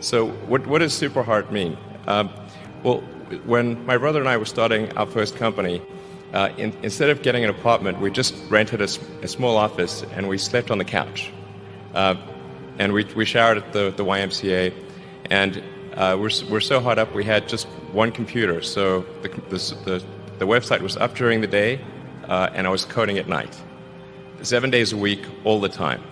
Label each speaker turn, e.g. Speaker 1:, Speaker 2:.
Speaker 1: So what, what does super hard mean? Um, well, when my brother and I were starting our first company, uh, in, instead of getting an apartment, we just rented a, a, small office and we slept on the couch. Uh, and we, we showered at the, the YMCA. And uh, we're, we're so hot up, we had just one computer. So the, the, the, the website was up during the day, uh, and I was coding at night. Seven days a week, all the time.